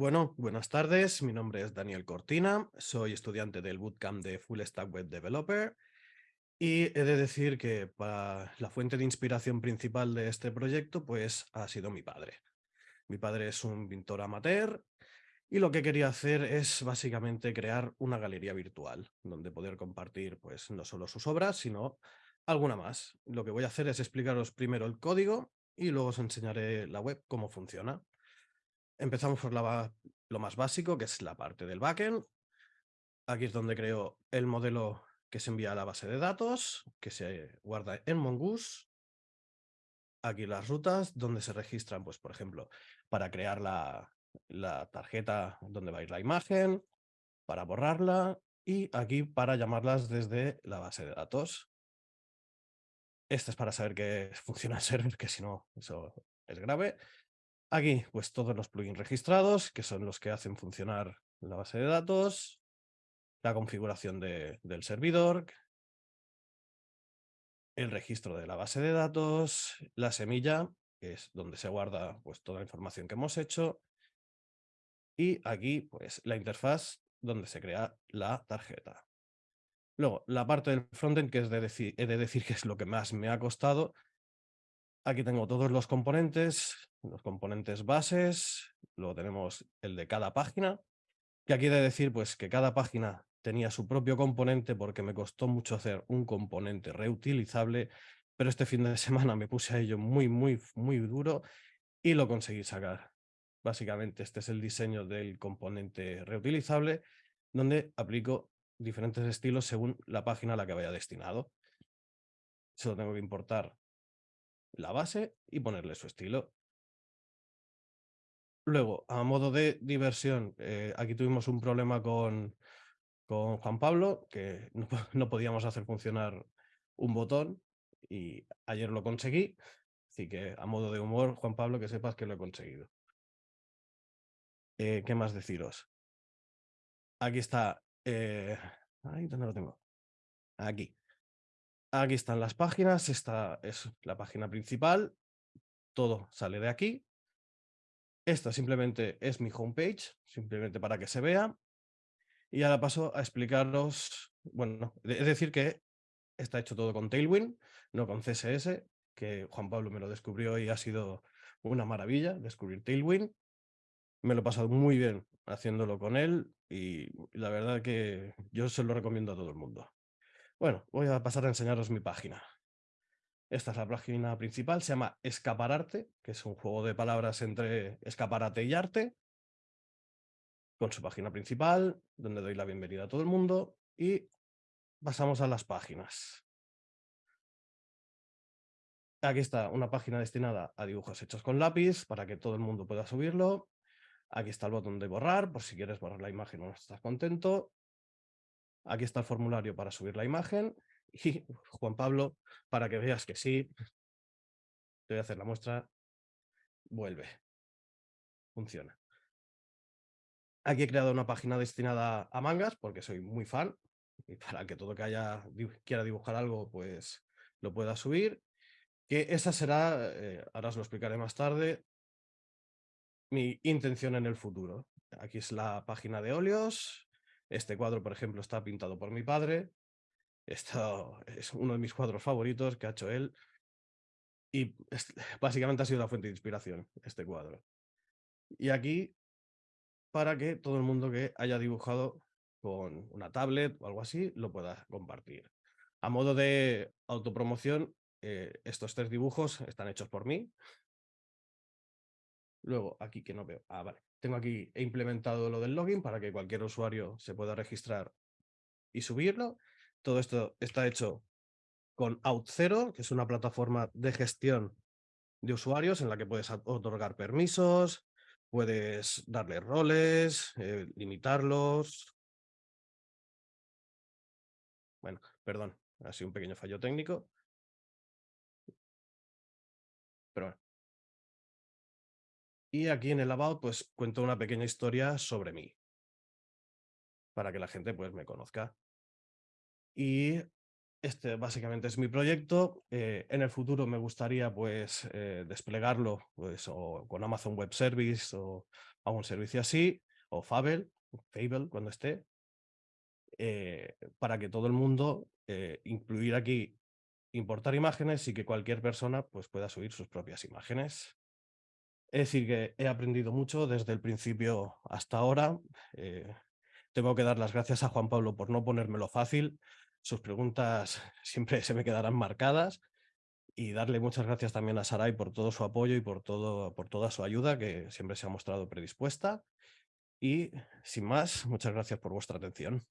Bueno, buenas tardes. Mi nombre es Daniel Cortina. Soy estudiante del Bootcamp de Full Stack Web Developer. Y he de decir que la fuente de inspiración principal de este proyecto pues ha sido mi padre. Mi padre es un pintor amateur y lo que quería hacer es básicamente crear una galería virtual donde poder compartir pues no solo sus obras, sino alguna más. Lo que voy a hacer es explicaros primero el código y luego os enseñaré la web cómo funciona. Empezamos por lo más básico, que es la parte del backend. Aquí es donde creo el modelo que se envía a la base de datos, que se guarda en Mongoose. Aquí las rutas donde se registran, pues por ejemplo, para crear la, la tarjeta donde va a ir la imagen, para borrarla y aquí para llamarlas desde la base de datos. Este es para saber que funciona el server, que si no, eso es grave. Aquí, pues todos los plugins registrados, que son los que hacen funcionar la base de datos, la configuración de, del servidor, el registro de la base de datos, la semilla, que es donde se guarda pues, toda la información que hemos hecho, y aquí pues la interfaz donde se crea la tarjeta. Luego, la parte del frontend, que es de decir, de decir que es lo que más me ha costado, Aquí tengo todos los componentes, los componentes bases, luego tenemos el de cada página, que aquí he de decir pues, que cada página tenía su propio componente porque me costó mucho hacer un componente reutilizable, pero este fin de semana me puse a ello muy, muy, muy duro y lo conseguí sacar. Básicamente este es el diseño del componente reutilizable, donde aplico diferentes estilos según la página a la que vaya destinado. Solo tengo que importar la base y ponerle su estilo. Luego, a modo de diversión, eh, aquí tuvimos un problema con, con Juan Pablo, que no, podíamos hacer funcionar un botón y ayer lo conseguí. Así que a modo de humor, Juan Pablo, que sepas que lo he conseguido. Eh, ¿Qué más deciros? Aquí está. Eh, ¿dónde lo tengo? Aquí. Aquí están las páginas, esta es la página principal, todo sale de aquí. Esta simplemente es mi homepage, simplemente para que se vea. Y ahora paso a explicaros, bueno, es decir que está hecho todo con Tailwind, no con CSS, que Juan Pablo me lo descubrió y ha sido una maravilla descubrir Tailwind. Me lo he pasado muy bien haciéndolo con él y la verdad que yo se lo recomiendo a todo el mundo. Bueno, voy a pasar a enseñaros mi página. Esta es la página principal, se llama Escapararte, que es un juego de palabras entre escaparate y arte, con su página principal, donde doy la bienvenida a todo el mundo, y pasamos a las páginas. Aquí está una página destinada a dibujos hechos con lápiz, para que todo el mundo pueda subirlo. Aquí está el botón de borrar, por si quieres borrar la imagen o no estás contento. Aquí está el formulario para subir la imagen y Juan Pablo, para que veas que sí, te voy a hacer la muestra, vuelve, funciona. Aquí he creado una página destinada a mangas porque soy muy fan y para que todo que haya quiera dibujar algo pues lo pueda subir. Que esa será, eh, ahora os lo explicaré más tarde, mi intención en el futuro. Aquí es la página de óleos, este cuadro, por ejemplo, está pintado por mi padre. Esto es uno de mis cuadros favoritos que ha hecho él. Y básicamente ha sido la fuente de inspiración, este cuadro. Y aquí, para que todo el mundo que haya dibujado con una tablet o algo así, lo pueda compartir. A modo de autopromoción, eh, estos tres dibujos están hechos por mí. Luego, aquí que no veo. Ah, vale. Tengo aquí, he implementado lo del login para que cualquier usuario se pueda registrar y subirlo. Todo esto está hecho con Out0, que es una plataforma de gestión de usuarios en la que puedes otorgar permisos, puedes darle roles, eh, limitarlos. Bueno, perdón, ha sido un pequeño fallo técnico. Pero bueno, y aquí en el About, pues cuento una pequeña historia sobre mí. Para que la gente pues me conozca. Y Este básicamente es mi proyecto. Eh, en el futuro me gustaría pues eh, desplegarlo pues, o con Amazon Web Service o algún servicio así, o Fable, Fable cuando esté, eh, para que todo el mundo incluir aquí importar imágenes y que cualquier persona pues, pueda subir sus propias imágenes. Es decir, que he aprendido mucho desde el principio hasta ahora. eh, tengo que dar las gracias a Juan Pablo por no ponérmelo fácil. Sus preguntas siempre se me quedarán marcadas y darle muchas gracias también a Sarai por todo su apoyo y por, todo, por toda su ayuda, que siempre se ha mostrado predispuesta. Y sin más, muchas gracias por vuestra atención.